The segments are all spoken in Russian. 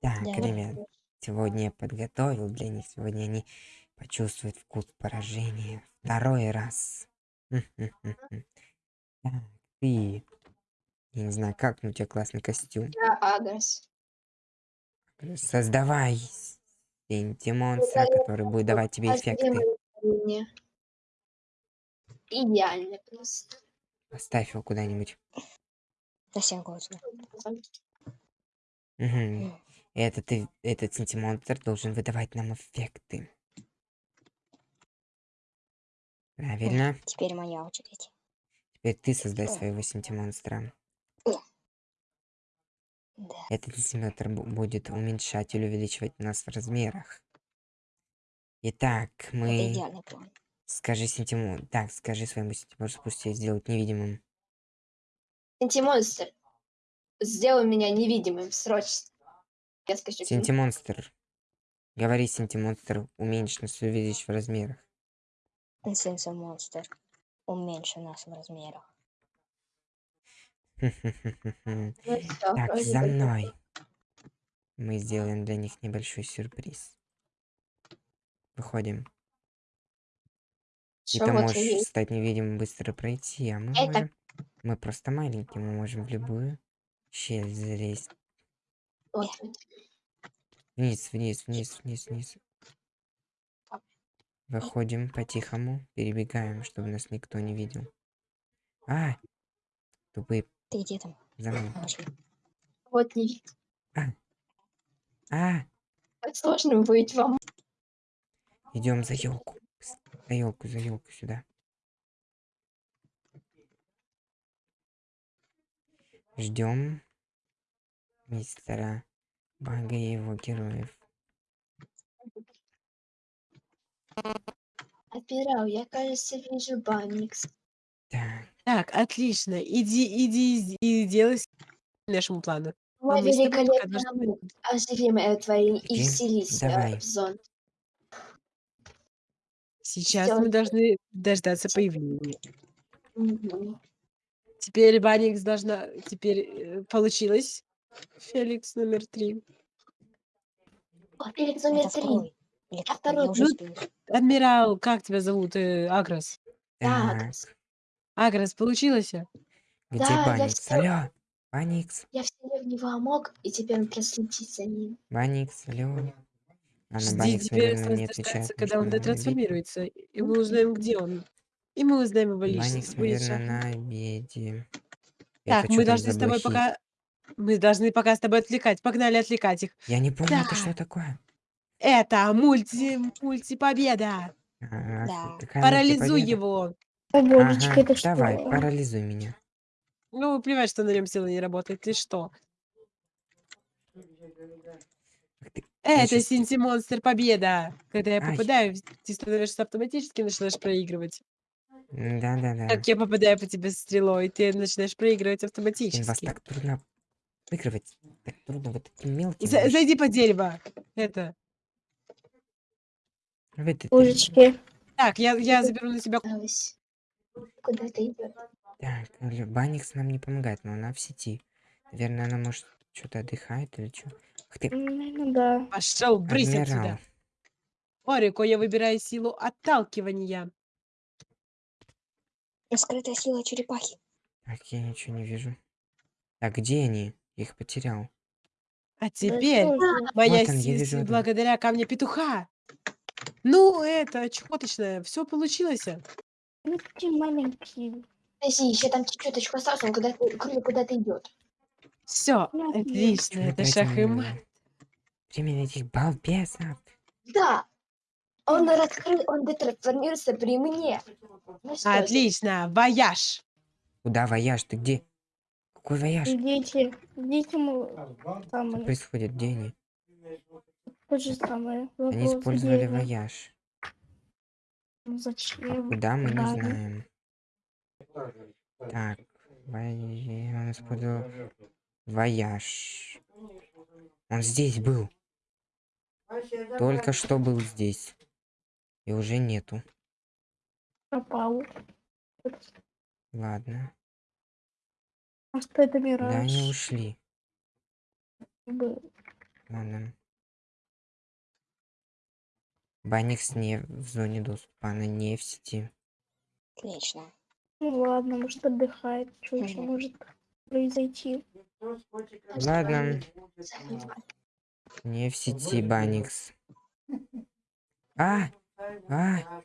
Так, Да. ребят, сегодня я подготовил для них. Сегодня они почувствуют вкус поражения. Второй раз. Хм-хм-хм-хм. Так, ты... Я не знаю, как, но у тебя классный костюм. Я адрес. Создавай Создаю который будет давать тебе эффекты. Идеально просто. Поставь его куда-нибудь. Совсем классно. Мгм. Этот, этот синти-монстр должен выдавать нам эффекты. Правильно. Теперь моя очередь. Теперь ты создай своего синти-монстра. Да. Этот симулятор бу- будет уменьшать или увеличивать нас в размерах. Итак, Это мы... идеальный план. Скажи синтиму... Так, скажи своему синтимонстру, пусть тебя сделают невидимым. Антимонстр. Сделай меня невидимым, срочно. Синтимонстр. Говори, синтимонстр, уменьшь нас, увеличь в размерах. Сенсор монстр. Уменьши нас в размерах. Ну Так, за мной. Мы сделаем для них небольшой сюрприз. Выходим. И ты можешь стать невидимым, быстро пройти, а мы можем... Мы просто маленькие, мы можем в любую щель залезть. Вниз, вниз, вниз, вниз, вниз. Выходим по-тихому, перебегаем, чтобы нас никто не видел. А! Тупые, Ты где там? за мной. Вот не видно. А! Так сложно быть вам. Идем за елку. За елку, за елку сюда. Ждем мистера Бага и его героев. Адмирал, я, кажется, вижу Банникс. Так, Так, отлично. Иди, иди и делай нашему плану. Мой А мы великолепный должны- мук. Оживи мое творение и вселись Давай. в зон. Сейчас Сделай. мы должны дождаться появления. Мгм. Теперь Баникс должна... Теперь э, получилось. Феликс номер три. О, Феликс номер Это три. второй. Или А второй Я уже Ну, сбилась. Адмирал, как тебя зовут? Э, Агрос. Да, так. Агрос, получилось? Где Да, я Баникс? всё- Алло! Баникс, Я вселил в него амок, и теперь он проследит за ним. Баникс, алло. На Жди, Баникс, теперь наверное, не осталось отвечает. потому когда что он она на обеде. дотрансформируется. И мы узнаем, где он. И мы узнаем его Баникс, личность. наверное, Будет на обеде. Так, мы чё там должны за с тобой блохи? пока... Мы должны пока с тобой отвлекать. Погнали отвлекать их. Я не понял, это Да. что такое? Это мульти... мультипобеда. А, Да. какая Парализуй мультипобеда? его. Ага, давай, парализуй меня. Ну, плевать, что на нем сила не работает. Ты что? Ах ты, я Это щас Синти-монстр победа. Когда я Ай. попадаю, ты становишься автоматически начинаешь проигрывать. М, Да-да-да. Как я попадаю по тебе стрелой, ты начинаешь проигрывать Блин, вас автоматически. так трудно выигрывать. Так трудно вот таким мелким. За- зайди под дерево. Это. Ужечки. Так, я, я заберу на себя. Куда ты идешь? Так, Баникс нам не помогает, но она в сети. Наверное, она может что-то отдыхает или что. Ах ты, Ну да. Пошел, брысь адмирал. отсюда. Орико, я выбираю силу отталкивания. Скрытая сила черепахи. Так, я ничего не вижу. Так, где они? Их потерял. А теперь тоже. моя Вот он, я сила одну. благодаря камня петуха. Ну, это чехоточное, все получилось. Ну, такие маленькие. Подожди, еще там чуть-чуточку осталось, он куда кроме куда-то идет. Все, Ну, отлично, это опять шах и мат. Время этих балбесов. Да! Он раскрыл, он детрансформируется при мне. Ну что Отлично, вояж. Куда вояж? Ты где? Какой вояж? Идите, идите, мы Что самое, происходит? Где они? то же самое. Они использовали дерева. вояж. Ну, А Зачем? куда мы не знаем. Так, он использовал вояж. Он здесь был. Только что был здесь. И уже нету. Пропал. Ладно. А что это Да, они мираж? ушли. был? Ладно. Баникс не в зоне доступа, она не в сети. Отлично. Ну ладно, может отдыхает. Что еще Мгм. может произойти? Ладно, не в сети Баникс. А! А!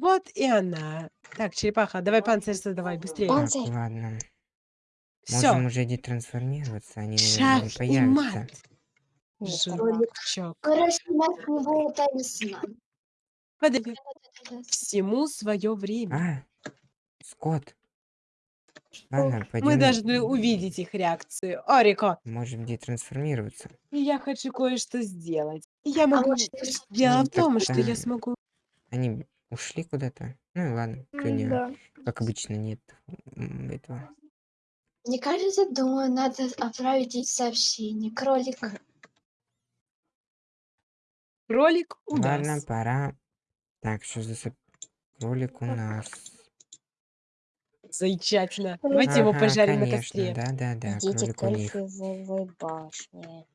Вот и она. Так, черепаха, давай панцирь создавай, быстрее. Так, Панцирь. ладно. Все. Можем уже детрансформироваться, они, наверное, не Шах и появятся. мат. Жучок. Короче, мать него талисман. Подожди. Всему свое время. А! Скотт. Ладно, Мы пойдем. должны увидеть их реакцию. Орико, Можем детрансформироваться. я хочу кое-что сделать. Я могу... может, Дело в том, что я так-то- смогу... Они ушли куда-то. Ну и ладно, сегодня, Да. как обычно, нет этого. Мне кажется, думаю, надо отправить ей сообщение. Кролик. Кролик у Ладно, нас. пора. Так, что за соп- кролик у нас? Замечательно. Давайте его Ага, пожарим на конечно, костре. Да-да-да, Идите к кролик у них. башне.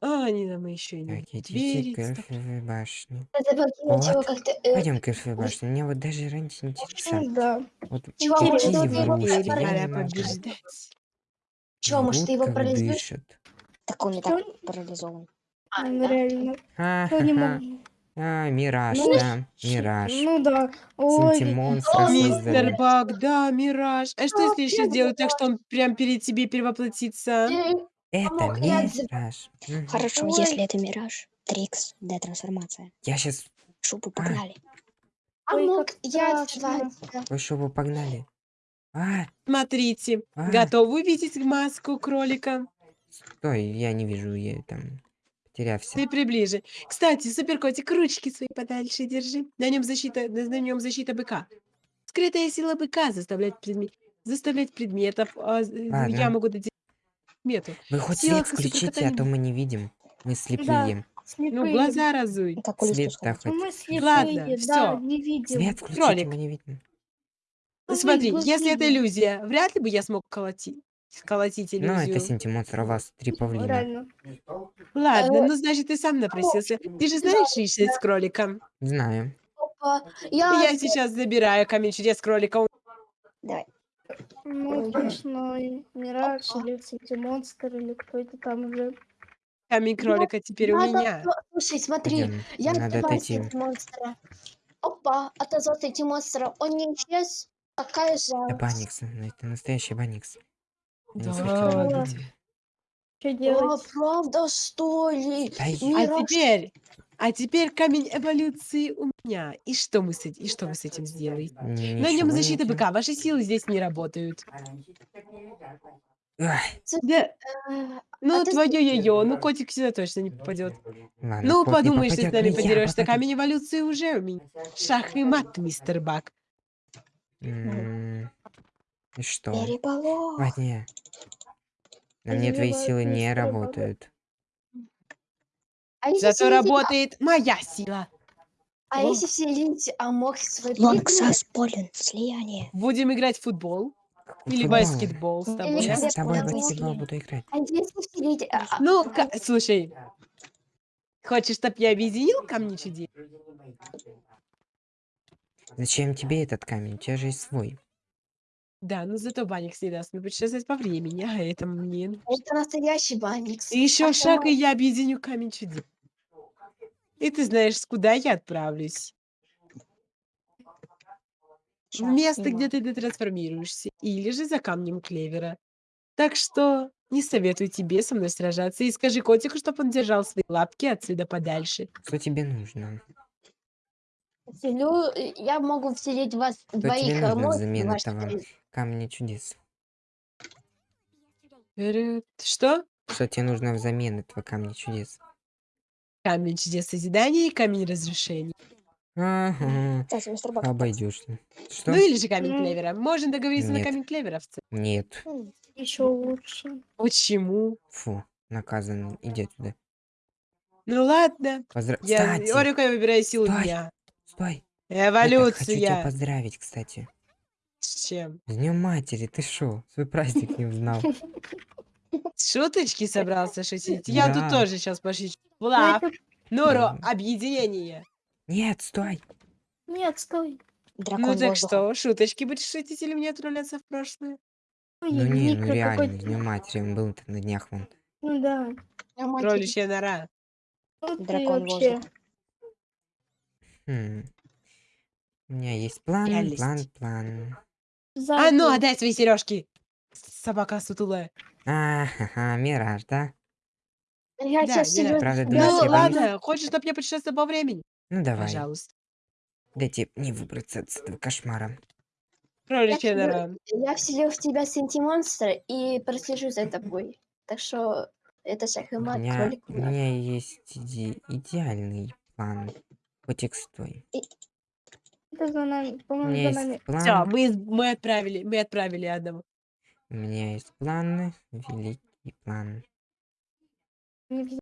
А, они нам еще и не Так, идите двери. к стоп. эльфовой башне. Вот. э, Пойдем к эльфовой башне. Мне вот даже раньше интересно. Ну да. Вот Чего, какие может, врушки, ты его я пора не Пора могу. побеждать. Чё, может, ты его как парализуешь? дышат. Так он и так парализован. А, Он да. реально. Я не Ха-ха-ха. могу. А, мираж, Ну, да, мираж. Ну да. Ой, Синтимонстра Мистер создали. Баг, да, Мираж. А что если я сейчас сделаю так, что он прям перед тебе перевоплотится? Это Помог, я отзыв- мираж. Мгм. Хорошо, Ой. если это мираж. Трикс, детрансформация. Я сейчас Шубу погнали. А Ой, мог как я страшно. отзывать? Ой, чтобы погнали. А, Смотрите, А. готовы увидеть маску кролика? стой, я не вижу, я там потерялся. Ты приближе. Кстати, суперкотик, ручки свои подальше держи. На нем защита, на на нем защита быка. Скрытая сила быка заставляет предмет, заставлять предметов. а, з- я Ладно. могу дать предмету. Вы хоть Сила свет включите, а то мы не видим. Мы слепые. слепые. Ну, глаза разуй. Сходить. хоть. Мы слепые, Ладно, да, всё. не видим. Свет включите, Кролик. мы не видим. Ну, Смотри, если это иллюзия, вряд ли бы я смог колотить. Колотить Ну, это иллюзию. у вас три павлина. Реально. Ладно, Э, ну значит, ты сам напросился. Ты же знаешь решить с кроликом. Знаю. Опа. Я, Я сейчас забираю камень чудес кролика. Давай. Ну, и Мираж или Сити-монстр, или кто это там уже. Камень кролика теперь у надо- меня. Слушай, смотри, Пойдем. я Надо открываю отойти. эти монстра. Опа, отозвался эти монстра. Он не исчез. Какая Это жалость. Баникс, это настоящий Баникс. Да, ладно. убить. Что А, делать? правда, что ли? Да и- А Мираж. теперь, а теперь камень эволюции у меня. И что мы с этим, и что вы с этим сделаете? На нем не защита делаю. быка. Ваши силы здесь не работают. Да, Э, ну ты твое ее, ну котик сюда точно не попадет. Ладно, Ну, кот не подумаешь, ты с попадёт, нами но я подерешься. Камень эволюции уже у меня. Шах и мат, мистер Бак. М, И что? Переполох. Ладно. На мне твои силы не работают. А если Зато вселить- работает моя сила. А если вселить Амок свой Лонгсас полен. Слияние. Будем играть в футбол или Футбол. баскетбол с тобой. А? с тобой в баскетбол буду играть. А если вселить... а, а, Ну, слушай. Хочешь, чтоб я объединил камни чудес? Зачем тебе этот камень? У тебя же есть свой. Да, ну зато банник всегда мне путешествовать по времени, а это мне... ну. Это настоящий банникс. И еще А шаг, и я объединю камень чудес. И ты знаешь, куда я отправлюсь. В место, где ты детрансформируешься. Или же за камнем клевера. Так что не советую тебе со мной сражаться. И скажи котику, чтобы он держал свои лапки отсюда подальше. Что тебе нужно? Вселю, э, я могу вселить вас тебе двоих нужно взамен в ваш этого? Камни чудес. Что? Что тебе нужно взамен этого камня чудес? Камень чудес созидания и камень разрушений. Ага, Кстати, мистер Бак. обойдешься. Что? Ну или же камень Ну, клевера. Можно договориться на нет. камень клевера в целом. Нет. М, Еще лучше. Почему? Фу, наказан. Иди отсюда. Ну ладно. Поздра... Я Кстати, Орико я выбираю силу Стой. дня. Стой. Это, хочу тебя Эволюция. поздравить, кстати. С чем? С Днем матери, ты шо? Свой праздник не узнал. Шуточки собрался шутить? Я тут тоже сейчас пошучу. Ну, Норо, Мгм. объединение. Нет, стой. Нет, стой. Дракон Ну так воздуха. что, шуточки будешь шутить или мне отправляться в прошлое? Ой, Ну не, ну реально, с днем матери, он был на днях вон. Ну да. Кроличья нора. Ну Дракон вообще. воздуха. Хм. У меня есть план, Реальность. план, план. А ну, отдай свои сережки. Собака сутулая. А, ха-ха, мираж, да? Я Да, сейчас серьезно. правда, Ну Да, я боюсь. ладно, хочешь, чтобы я путешествовал по времени? Ну давай. Пожалуйста. Дайте мне выбраться от этого кошмара. Кроличья нора. Я вселил в тебя синти-монстра и прослежу за тобой. Так что это шахмат, меня, кролик. у меня есть иде- идеальный план. Котик, стой. Это за нами. У По-моему, меня за нами. есть Все, план. мы, мы отправили, мы отправили одного. У меня есть план. Великий план. Не